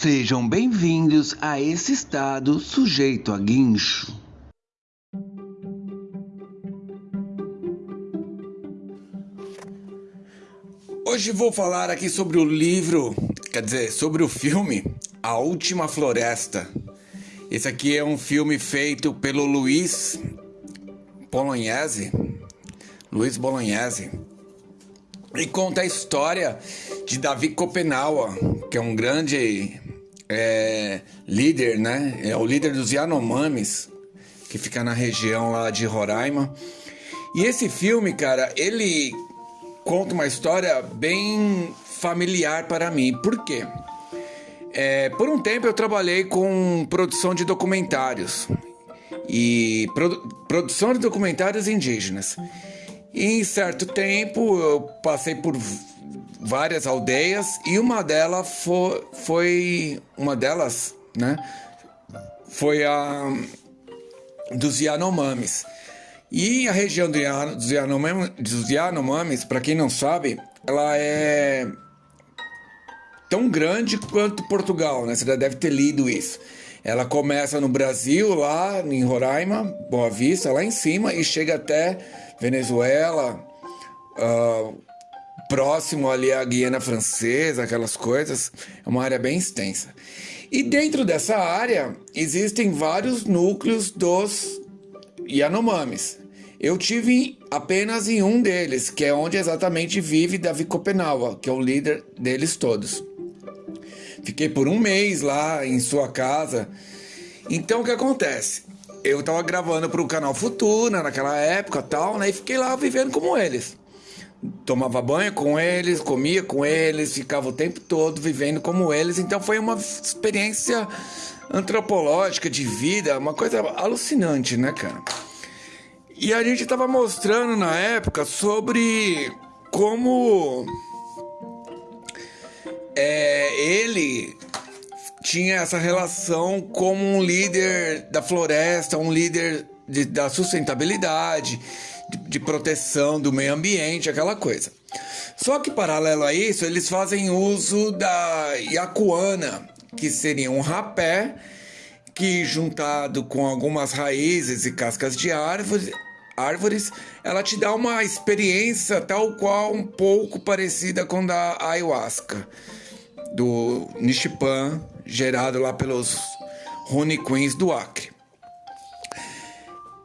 Sejam bem-vindos a esse estado sujeito a guincho. Hoje vou falar aqui sobre o livro, quer dizer, sobre o filme A Última Floresta. Esse aqui é um filme feito pelo Luiz Bolognese. Luiz Bolognese. E conta a história de Davi Copenhaua, que é um grande é, líder, né? É o líder dos Yanomamis, que fica na região lá de Roraima. E esse filme, cara, ele conta uma história bem familiar para mim. Por quê? É, por um tempo eu trabalhei com produção de documentários e produ produção de documentários indígenas. E em certo tempo eu passei por várias aldeias e uma delas foi, foi uma delas, né? Foi a dos Yanomamis. E a região dos Yanomamis, dos Yanomamis para quem não sabe, ela é tão grande quanto Portugal, né? Você já deve ter lido isso. Ela começa no Brasil, lá em Roraima, Boa Vista, lá em cima, e chega até Venezuela, uh, próximo ali à Guiana Francesa, aquelas coisas. É uma área bem extensa. E dentro dessa área existem vários núcleos dos Yanomamis. Eu tive apenas em um deles, que é onde exatamente vive Davi Copenaua, que é o líder deles todos. Fiquei por um mês lá em sua casa. Então o que acontece? Eu tava gravando para o canal Futura naquela época tal, né? E fiquei lá vivendo como eles. Tomava banho com eles, comia com eles, ficava o tempo todo vivendo como eles. Então foi uma experiência antropológica de vida, uma coisa alucinante, né, cara? E a gente tava mostrando na época sobre como é, ele tinha essa relação como um líder da floresta, um líder de, da sustentabilidade, de, de, proteção do meio ambiente, aquela coisa. Só que, paralelo a isso, eles fazem uso da iacuana, que seria um rapé que, juntado com algumas raízes e cascas de árvores, árvores, ela te dá uma experiência tal qual um pouco parecida com da ayahuasca do Nishipan, gerado lá pelos Rune Queens do Acre.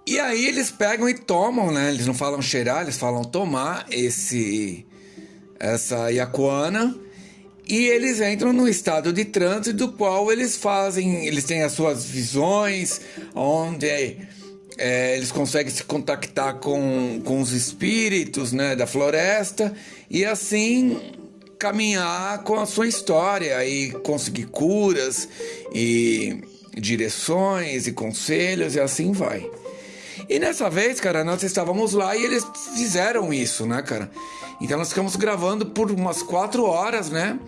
E aí eles pegam e tomam, né? Eles não falam cheirar, eles falam tomar esse essa iacuana e eles entram no estado de transe do qual eles fazem, eles têm as suas visões, onde é, eles conseguem se contactar com, com os espíritos né, da floresta e assim caminhar com a sua história e conseguir curas e direções e conselhos e assim vai. E nessa vez, cara, nós estávamos lá e eles fizeram isso, né, cara? Então nós ficamos gravando por umas quatro horas, né?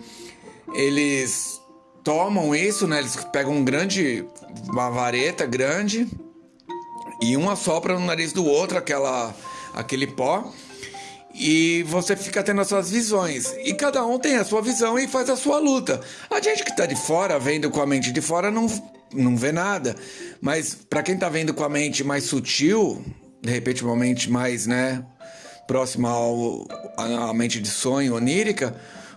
Eles tomam isso, né? Eles pegam um grande, uma vareta grande e um assopra no nariz do outro aquela, aquele pó e você fica tendo as suas visões. E cada um tem a sua visão e faz a sua luta. A gente que está de fora, vendo com a mente de fora, não, não vê nada. Mas para quem está vendo com a mente mais sutil, de repente uma mente mais, né, próxima ao, à mente de sonho, onírica,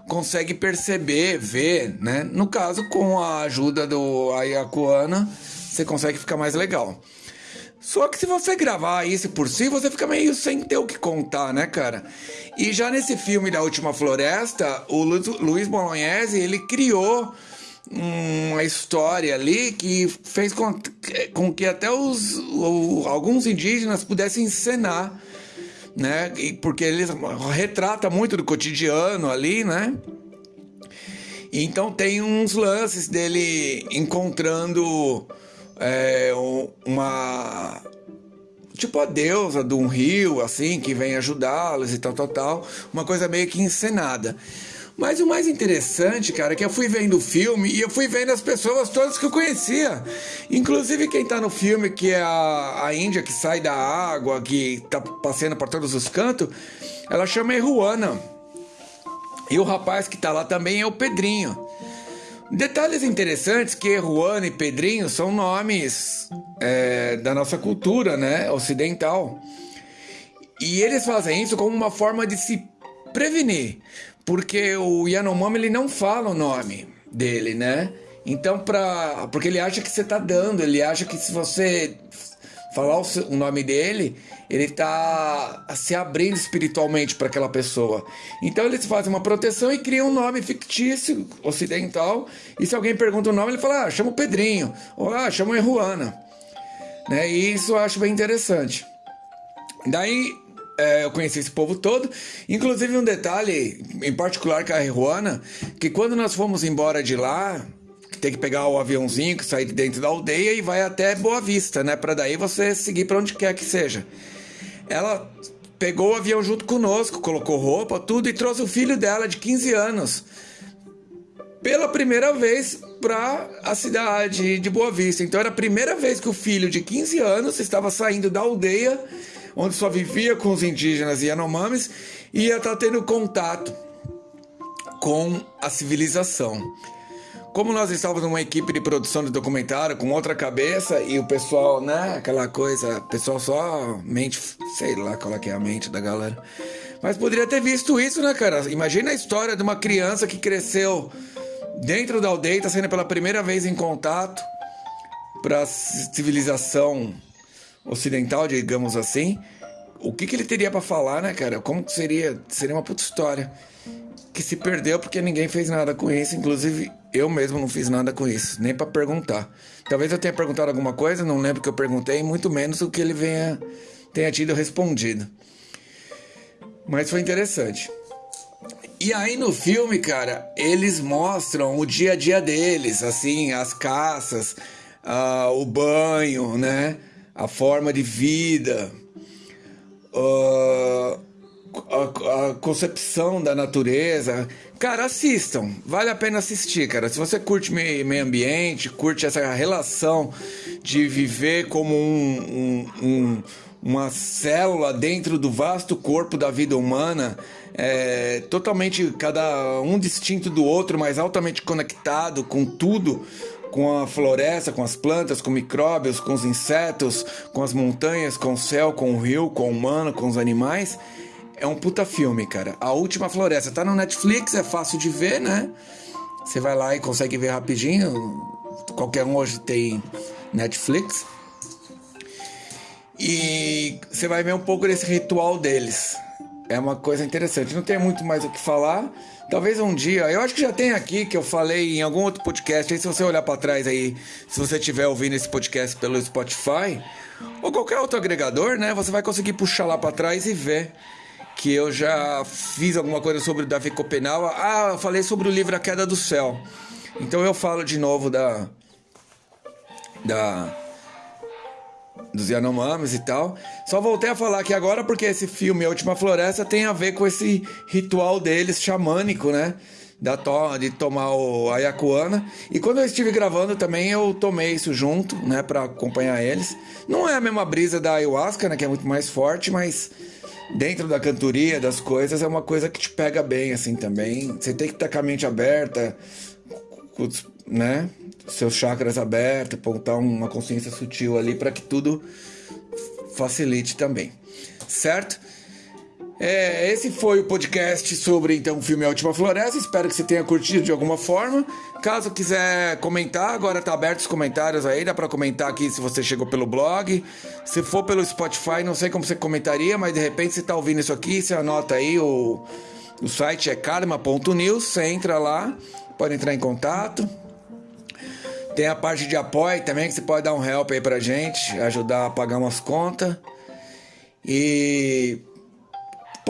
consegue perceber, ver, né? No caso, com a ajuda do Ayakuana, você consegue ficar mais legal. Só que se você gravar isso por si, você fica meio sem ter o que contar, né, cara? E já nesse filme da Última Floresta, o Luiz Bolognese, ele criou uma história ali que fez com, com que até os, o, alguns indígenas pudessem encenar, né? Porque ele retrata muito do cotidiano ali, né? Então tem uns lances dele encontrando é, uma tipo a deusa de um rio, assim, que vem ajudá-los e tal, tal, tal. Uma coisa meio que encenada. Mas o mais interessante, cara, é que eu fui vendo o filme e eu fui vendo as pessoas todas que eu conhecia. Inclusive quem tá no filme, que é a, a Índia que sai da água, que tá passeando por todos os cantos, ela chama Eruana. E o rapaz que tá lá também é o Pedrinho. Detalhes interessantes que Juan e Pedrinho são nomes é, da nossa cultura, né, ocidental. E eles fazem isso como uma forma de se prevenir, porque o Yanomami ele não fala o nome dele, né? Então, pra, porque ele acha que você tá dando, ele acha que se você falar o, o nome dele, ele tá se abrindo espiritualmente para aquela pessoa. Então eles fazem uma proteção e criam um nome fictício ocidental. E se alguém pergunta o nome, ele fala: ah, chama o Pedrinho, ou ah, chama a Ruana. Né? E isso eu acho bem interessante. Daí é, eu conheci esse povo todo. Inclusive um detalhe, em particular com a Ruana, que quando nós fomos embora de lá, tem que pegar o aviãozinho que sai de dentro da aldeia e vai até Boa Vista, né? Para daí você seguir para onde quer que seja. Ela pegou o avião junto conosco, colocou roupa, tudo e trouxe o filho dela de 15 anos pela primeira vez para a cidade de Boa Vista. Então era a primeira vez que o filho de 15 anos estava saindo da aldeia onde só vivia com os indígenas e Yanomamis e ia estar tá tendo contato com a civilização. Como nós estávamos numa equipe de produção de documentário com outra cabeça e o pessoal, né, aquela coisa, o pessoal só mente, sei lá qual é, é a mente da galera. Mas poderia ter visto isso, né, cara? Imagina a história de uma criança que cresceu dentro da aldeia, está sendo pela primeira vez em contato para a civilização ocidental, digamos assim. O que, que ele teria para falar, né, cara? Como seria? Seria uma puta história que se perdeu porque ninguém fez nada com isso, inclusive eu mesmo não fiz nada com isso, nem para perguntar. Talvez eu tenha perguntado alguma coisa, não lembro que eu perguntei, muito menos o que ele venha, tenha tido respondido. Mas foi interessante. E aí no filme, cara, eles mostram o dia a dia deles, assim, as caças, uh, o banho, né? A forma de vida. Uh, a, a, concepção da natureza. Cara, assistam. Vale a pena assistir, cara. Se você curte meio, ambiente, curte essa relação de viver como um, um, um, uma célula dentro do vasto corpo da vida humana, é, totalmente cada um distinto do outro, mas altamente conectado com tudo com a floresta, com as plantas, com micróbios, com os insetos, com as montanhas, com o céu, com o rio, com o humano, com os animais. É um puta filme, cara. A Última Floresta tá no Netflix, é fácil de ver, né? Você vai lá e consegue ver rapidinho. Qualquer um hoje tem Netflix. E você vai ver um pouco desse ritual deles. É uma coisa interessante. Não tem muito mais o que falar. Talvez um dia, eu acho que já tem aqui que eu falei em algum outro podcast. Aí se você olhar para trás aí, se você estiver ouvindo esse podcast pelo Spotify ou qualquer outro agregador, né, você vai conseguir puxar lá para trás e ver que eu já fiz alguma coisa sobre o Davi Copenaua. Ah, eu falei sobre o livro A Queda do Céu. Então eu falo de novo da da dos Yanomamis e tal. Só voltei a falar aqui agora porque esse filme A Última Floresta tem a ver com esse ritual deles xamânico, né? Da to de tomar o ayacuana. E quando eu estive gravando também eu tomei isso junto, né, para acompanhar eles. Não é a mesma brisa da ayahuasca, né, que é muito mais forte, mas dentro da cantoria, das coisas, é uma coisa que te pega bem, assim, também. Você tem que estar com a mente aberta, né? Seus chakras abertos, apontar uma consciência sutil ali para que tudo facilite também. Certo? É, esse foi o podcast sobre então o filme A Última Floresta. Espero que você tenha curtido de alguma forma. Caso quiser comentar, agora tá aberto os comentários aí, dá para comentar aqui se você chegou pelo blog. Se for pelo Spotify, não sei como você comentaria, mas de repente você tá ouvindo isso aqui, você anota aí o, o site é karma.news, você entra lá, pode entrar em contato. Tem a parte de apoio também, que você pode dar um help aí pra gente, ajudar a pagar umas contas. E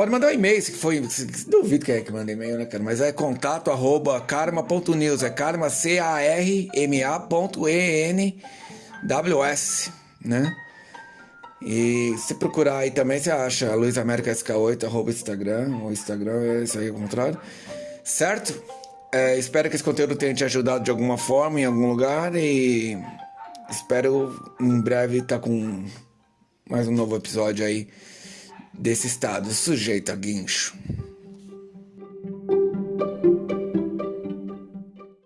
Pode mandar um e-mail, se foi. Se, duvido que é que manda e-mail, né, cara? Mas é contato arroba karma.news. É karma, C-A-R-M-A ponto E-N-W-S, né? E se procurar aí também, você acha Luiz América SK8, arroba Instagram, ou Instagram, é isso aí ao contrário. Certo? É, espero que esse conteúdo tenha te ajudado de alguma forma, em algum lugar, e espero em breve estar tá com mais um novo episódio aí desse estado sujeito a guincho.